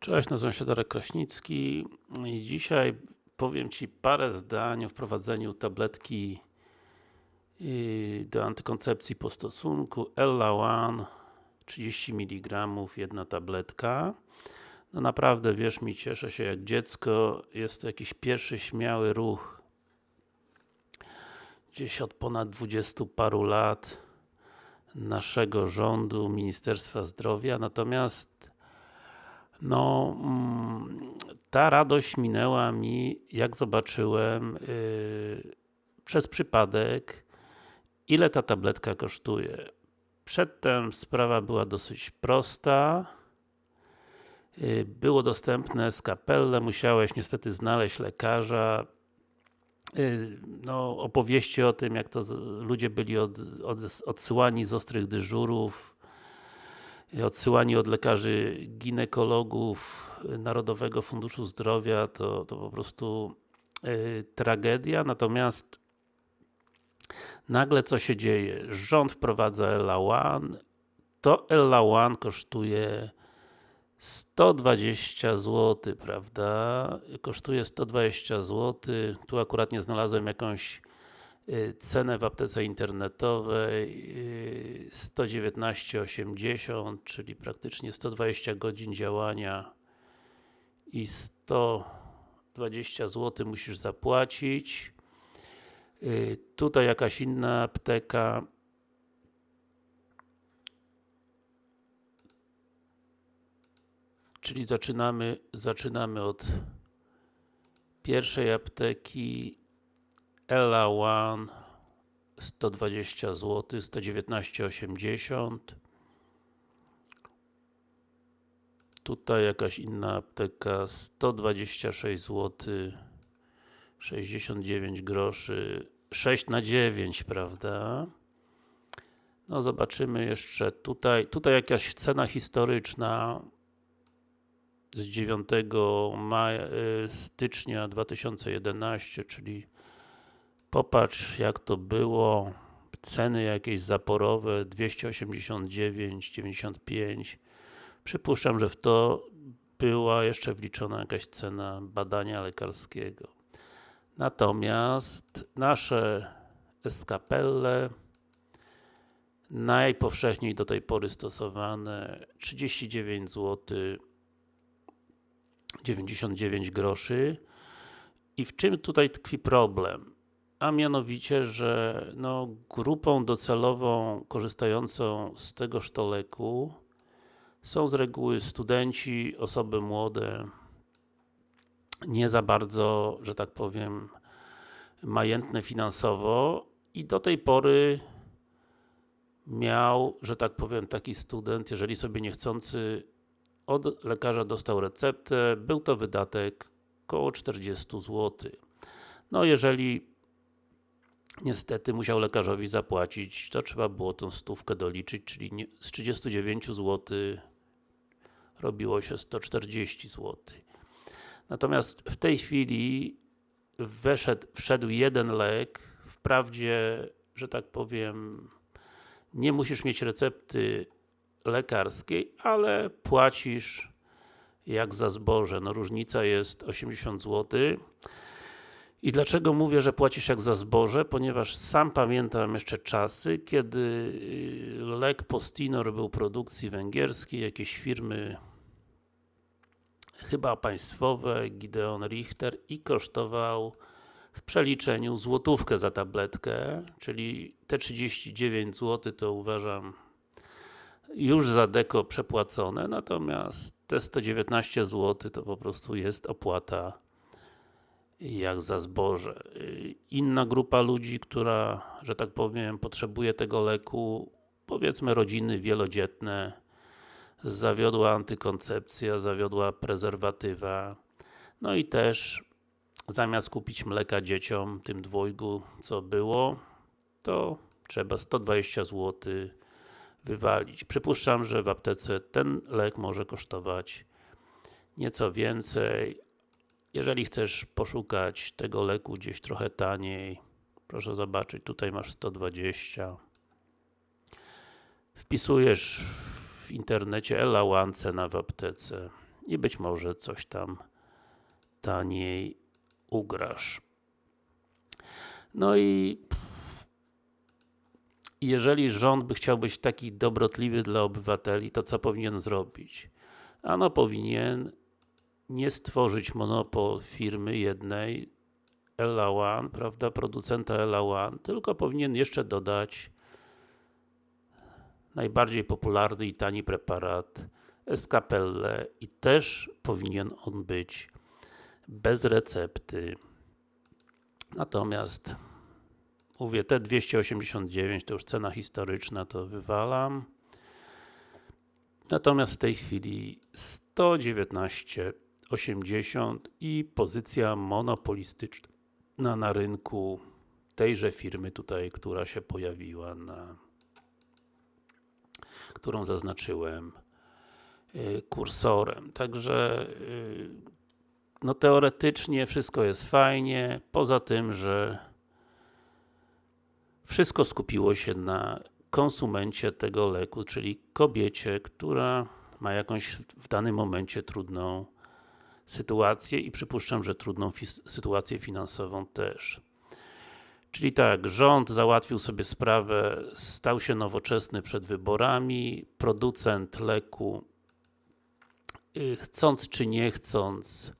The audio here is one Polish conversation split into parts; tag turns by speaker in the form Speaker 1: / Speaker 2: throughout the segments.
Speaker 1: Cześć, nazywam się Darek Kraśnicki i dzisiaj powiem Ci parę zdań o wprowadzeniu tabletki yy, do antykoncepcji po stosunku. Ella One 30 mg, jedna tabletka. No naprawdę, wierz mi, cieszę się jak dziecko, jest to jakiś pierwszy śmiały ruch. Gdzieś od ponad 20 paru lat naszego rządu, Ministerstwa Zdrowia, natomiast no, mm, ta radość minęła mi, jak zobaczyłem yy, przez przypadek, ile ta tabletka kosztuje. Przedtem sprawa była dosyć prosta. Yy, było dostępne skapelle, musiałeś niestety znaleźć lekarza. Yy, no, opowieści o tym, jak to ludzie byli od, od, odsyłani z ostrych dyżurów, odsyłani od lekarzy ginekologów Narodowego Funduszu Zdrowia to, to po prostu yy, tragedia, natomiast nagle co się dzieje? Rząd wprowadza ELA One, to ELA One kosztuje 120 zł, prawda? Kosztuje 120 zł, tu akurat nie znalazłem jakąś Y, cenę w aptece internetowej 119,80 czyli praktycznie 120 godzin działania i 120 zł musisz zapłacić. Y, tutaj jakaś inna apteka. Czyli zaczynamy, zaczynamy od pierwszej apteki Ella One 120 zł, 119,80 Tutaj jakaś inna apteka 126 zł 69 groszy 6 na 9, prawda? No zobaczymy jeszcze tutaj, tutaj jakaś cena historyczna z 9 maja, y, stycznia 2011, czyli Popatrz jak to było, ceny jakieś zaporowe 289,95 Przypuszczam, że w to była jeszcze wliczona jakaś cena badania lekarskiego. Natomiast nasze eskapelle najpowszechniej do tej pory stosowane 39 zł 99 groszy i w czym tutaj tkwi problem? A mianowicie, że no, grupą docelową korzystającą z tego sztoleku są z reguły studenci, osoby młode, nie za bardzo, że tak powiem, majętne finansowo i do tej pory miał, że tak powiem, taki student, jeżeli sobie niechcący od lekarza dostał receptę, był to wydatek około 40 zł. No jeżeli niestety musiał lekarzowi zapłacić, to trzeba było tą stówkę doliczyć, czyli z 39 zł robiło się 140 zł. Natomiast w tej chwili weszedł, wszedł jeden lek, wprawdzie, że tak powiem, nie musisz mieć recepty lekarskiej, ale płacisz jak za zboże. No różnica jest 80 zł. I dlaczego mówię, że płacisz jak za zboże? Ponieważ sam pamiętam jeszcze czasy, kiedy y, lek Postinor był produkcji węgierskiej, jakieś firmy chyba państwowe, Gideon Richter i kosztował w przeliczeniu złotówkę za tabletkę, czyli te 39 zł to uważam już za deko przepłacone, natomiast te 119 zł to po prostu jest opłata jak za zboże. Inna grupa ludzi, która, że tak powiem, potrzebuje tego leku, powiedzmy rodziny wielodzietne, zawiodła antykoncepcja, zawiodła prezerwatywa, no i też zamiast kupić mleka dzieciom, tym dwojgu, co było, to trzeba 120 zł wywalić. Przypuszczam, że w aptece ten lek może kosztować nieco więcej, jeżeli chcesz poszukać tego leku gdzieś trochę taniej, proszę zobaczyć, tutaj masz 120. Wpisujesz w internecie Ella One cena w aptece i być może coś tam taniej ugrasz. No i jeżeli rząd by chciał być taki dobrotliwy dla obywateli, to co powinien zrobić? Ano powinien nie stworzyć monopol firmy jednej, Ella One, prawda, producenta Ella One, tylko powinien jeszcze dodać najbardziej popularny i tani preparat Escapelle i też powinien on być bez recepty. Natomiast mówię, te 289 to już cena historyczna, to wywalam. Natomiast w tej chwili 119,80 i pozycja monopolistyczna na rynku tejże firmy tutaj, która się pojawiła na którą zaznaczyłem y, kursorem. Także y, no teoretycznie wszystko jest fajnie, poza tym, że wszystko skupiło się na konsumencie tego leku, czyli kobiecie, która ma jakąś w danym momencie trudną sytuację i przypuszczam, że trudną sytuację finansową też. Czyli tak, rząd załatwił sobie sprawę, stał się nowoczesny przed wyborami, producent leku y, chcąc czy nie chcąc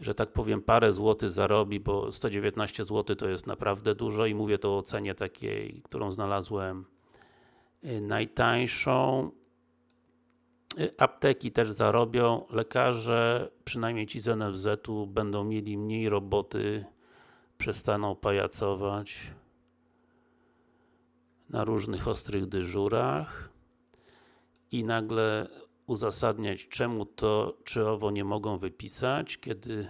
Speaker 1: że tak powiem parę złotych zarobi, bo 119 zł to jest naprawdę dużo i mówię to o cenie takiej, którą znalazłem y, najtańszą. Y, apteki też zarobią, lekarze, przynajmniej ci z NFZ-u będą mieli mniej roboty, przestaną pajacować na różnych ostrych dyżurach i nagle uzasadniać czemu to czy owo nie mogą wypisać, kiedy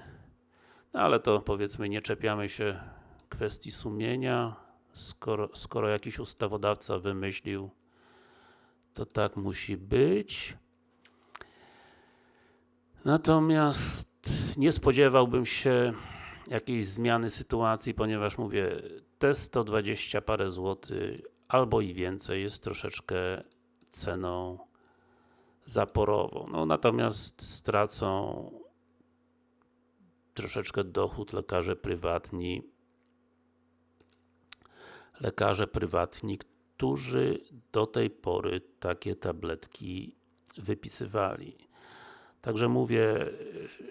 Speaker 1: no ale to powiedzmy nie czepiamy się kwestii sumienia, skoro, skoro jakiś ustawodawca wymyślił to tak musi być. Natomiast nie spodziewałbym się jakiejś zmiany sytuacji, ponieważ mówię, te 120 parę złotych albo i więcej jest troszeczkę ceną zaporową. No natomiast stracą troszeczkę dochód lekarze prywatni lekarze prywatni, którzy do tej pory takie tabletki wypisywali. Także mówię,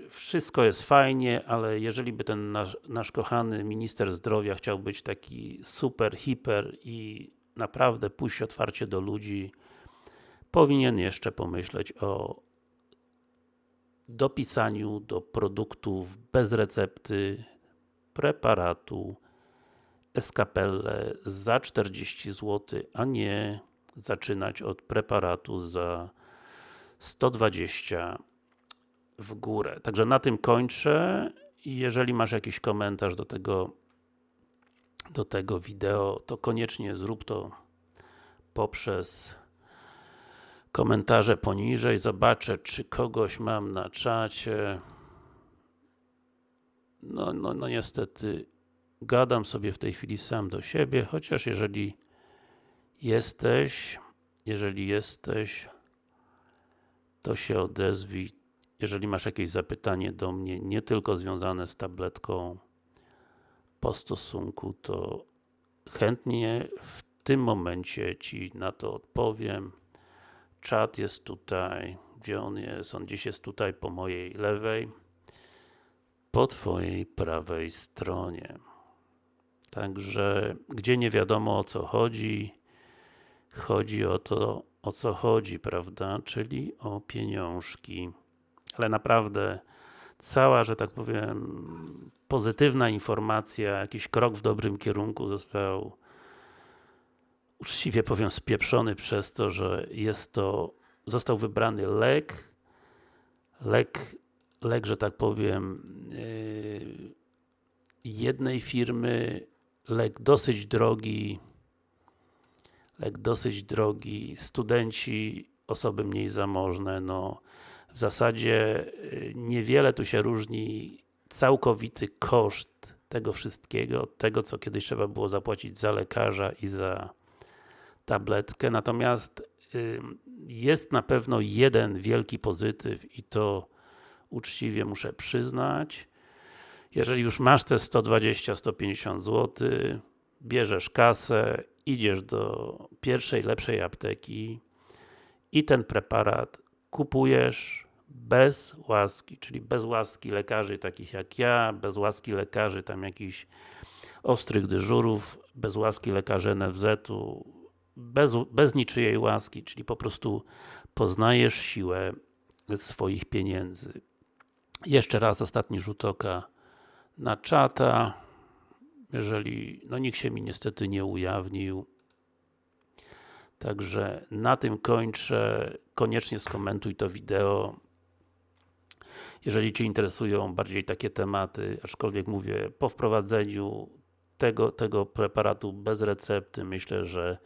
Speaker 1: wszystko jest fajnie, ale jeżeli by ten nasz, nasz kochany minister zdrowia chciał być taki super, hiper i naprawdę pójść otwarcie do ludzi, powinien jeszcze pomyśleć o dopisaniu do produktów bez recepty preparatu Escapelle za 40 zł, a nie zaczynać od preparatu za 120 w górę. Także na tym kończę i jeżeli masz jakiś komentarz do tego do tego wideo, to koniecznie zrób to poprzez komentarze poniżej, zobaczę czy kogoś mam na czacie. No, no, no niestety gadam sobie w tej chwili sam do siebie, chociaż jeżeli jesteś, jeżeli jesteś, to się odezwij, jeżeli masz jakieś zapytanie do mnie, nie tylko związane z tabletką po stosunku, to chętnie w tym momencie Ci na to odpowiem. Czat jest tutaj, gdzie on jest? On dziś jest tutaj po mojej lewej, po Twojej prawej stronie. Także, gdzie nie wiadomo o co chodzi, chodzi o to, o co chodzi, prawda? Czyli o pieniążki. Ale naprawdę cała, że tak powiem, pozytywna informacja, jakiś krok w dobrym kierunku został uczciwie powiem spieprzony przez to, że jest to, został wybrany lek, lek, lek, że tak powiem, yy, jednej firmy, lek dosyć drogi, lek dosyć drogi, studenci, osoby mniej zamożne, no w zasadzie y, niewiele tu się różni całkowity koszt tego wszystkiego, od tego co kiedyś trzeba było zapłacić za lekarza i za tabletkę, natomiast jest na pewno jeden wielki pozytyw i to uczciwie muszę przyznać. Jeżeli już masz te 120-150 zł, bierzesz kasę, idziesz do pierwszej, lepszej apteki i ten preparat kupujesz bez łaski, czyli bez łaski lekarzy takich jak ja, bez łaski lekarzy tam jakichś ostrych dyżurów, bez łaski lekarzy NFZ-u, bez, bez niczyjej łaski, czyli po prostu poznajesz siłę swoich pieniędzy. Jeszcze raz ostatni rzut oka na czata. Jeżeli, no nikt się mi niestety nie ujawnił. Także na tym kończę. Koniecznie skomentuj to wideo. Jeżeli Cię interesują bardziej takie tematy, aczkolwiek mówię, po wprowadzeniu tego, tego preparatu bez recepty, myślę, że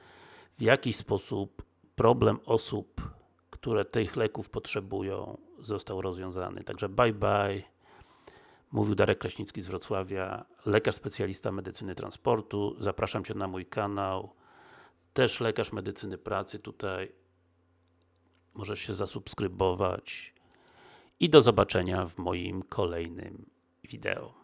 Speaker 1: w jakiś sposób problem osób, które tych leków potrzebują, został rozwiązany. Także bye bye. Mówił Darek Kraśnicki z Wrocławia, lekarz specjalista medycyny transportu. Zapraszam Cię na mój kanał. Też lekarz medycyny pracy tutaj. Możesz się zasubskrybować. I do zobaczenia w moim kolejnym wideo.